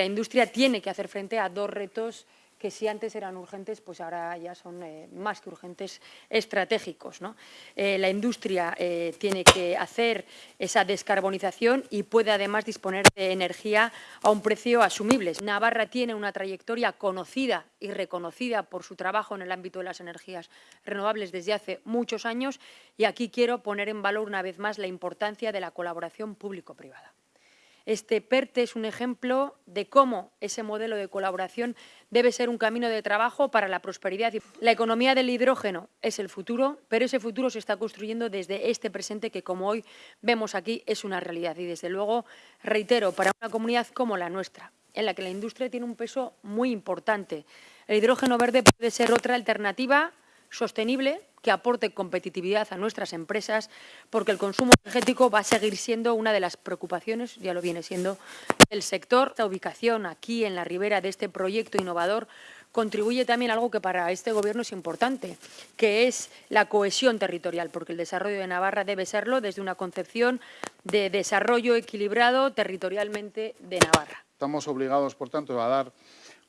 La industria tiene que hacer frente a dos retos que si antes eran urgentes, pues ahora ya son eh, más que urgentes estratégicos. Eh, la industria eh, tiene que hacer esa descarbonización y puede además disponer de energía a un precio asumible. Navarra tiene una trayectoria conocida y reconocida por su trabajo en el ámbito de las energías renovables desde hace muchos años y aquí quiero poner en valor una vez más la importancia de la colaboración público-privada. Este PERTE es un ejemplo de cómo ese modelo de colaboración debe ser un camino de trabajo para la prosperidad. La economía del hidrógeno es el futuro, pero ese futuro se está construyendo desde este presente que, como hoy vemos aquí, es una realidad. Y, desde luego, reitero, para una comunidad como la nuestra, en la que la industria tiene un peso muy importante, el hidrógeno verde puede ser otra alternativa sostenible que aporte competitividad a nuestras empresas, porque el consumo energético va a seguir siendo una de las preocupaciones, ya lo viene siendo, del sector. Esta ubicación aquí en la ribera de este proyecto innovador contribuye también a algo que para este Gobierno es importante, que es la cohesión territorial, porque el desarrollo de Navarra debe serlo desde una concepción de desarrollo equilibrado territorialmente de Navarra. Estamos obligados, por tanto, a dar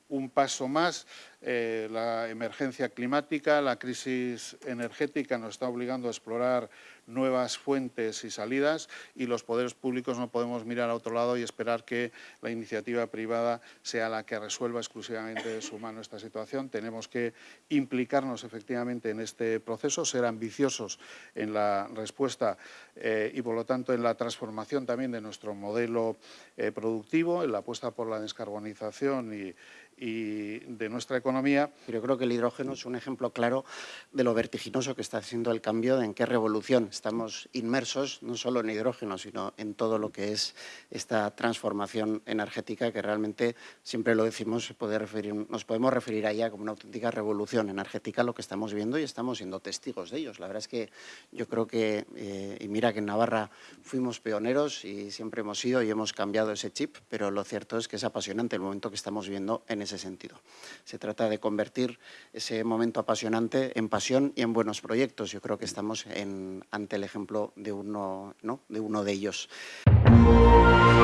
un paso más. Eh, la emergencia climática, la crisis energética nos está obligando a explorar nuevas fuentes y salidas y los poderes públicos no podemos mirar a otro lado y esperar que la iniciativa privada sea la que resuelva exclusivamente de su mano esta situación. Tenemos que implicarnos efectivamente en este proceso, ser ambiciosos en la respuesta eh, y por lo tanto en la transformación también de nuestro modelo eh, productivo, en la apuesta por la descarbonización y, y de nuestra economía. Yo creo que el hidrógeno es un ejemplo claro de lo vertiginoso que está haciendo el cambio, de en qué revolución estamos inmersos, no solo en hidrógeno, sino en todo lo que es esta transformación energética que realmente, siempre lo decimos, puede referir, nos podemos referir a ella como una auténtica revolución energética, lo que estamos viendo y estamos siendo testigos de ellos. La verdad es que yo creo que, eh, y mira que en Navarra fuimos pioneros y siempre hemos sido y hemos cambiado ese chip, pero lo cierto es que es apasionante el momento que estamos viviendo en ese sentido. Se trata de convertir ese momento apasionante en pasión y en buenos proyectos. Yo creo que estamos en, ante el ejemplo de uno, ¿no? de uno de ellos.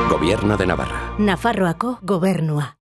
Gobierno de Navarra. Nafarroako gobernua.